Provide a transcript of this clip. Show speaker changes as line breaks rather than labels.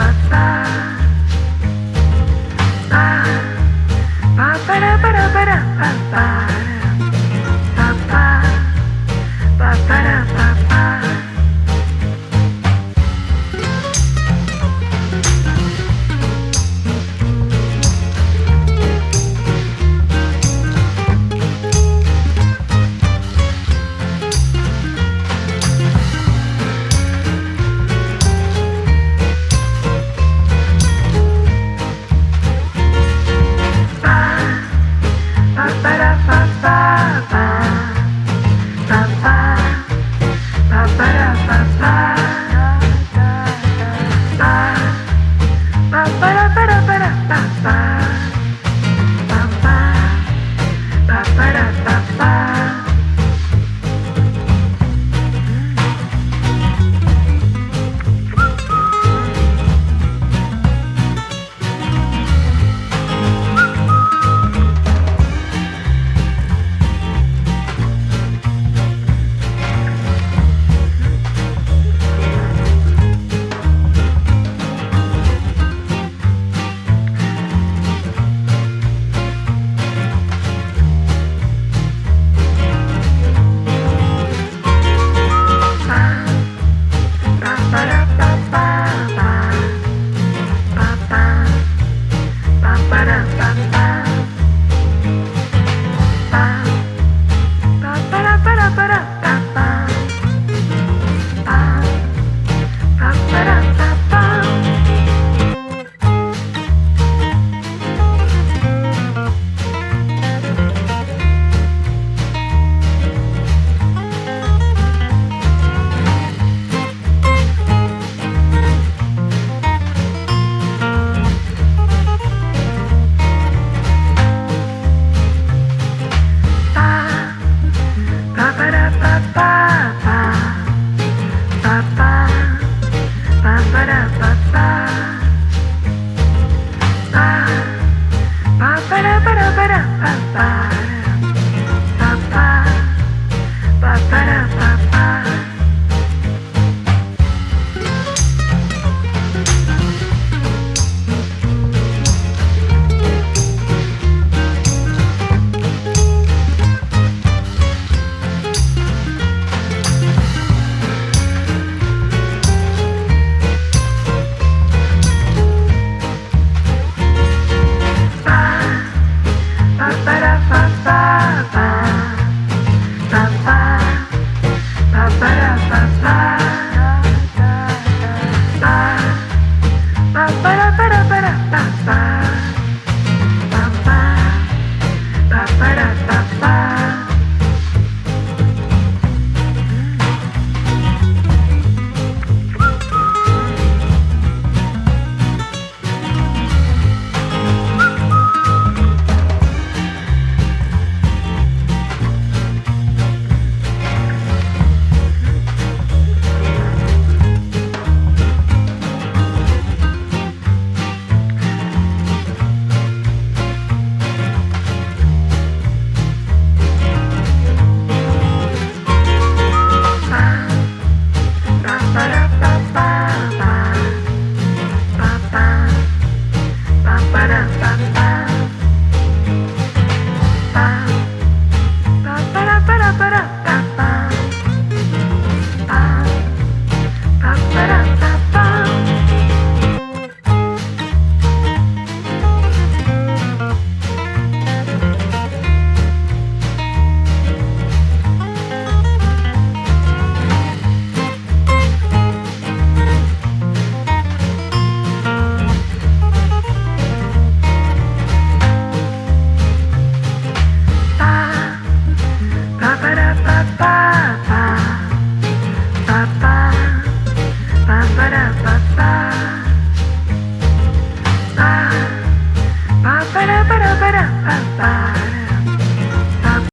bye.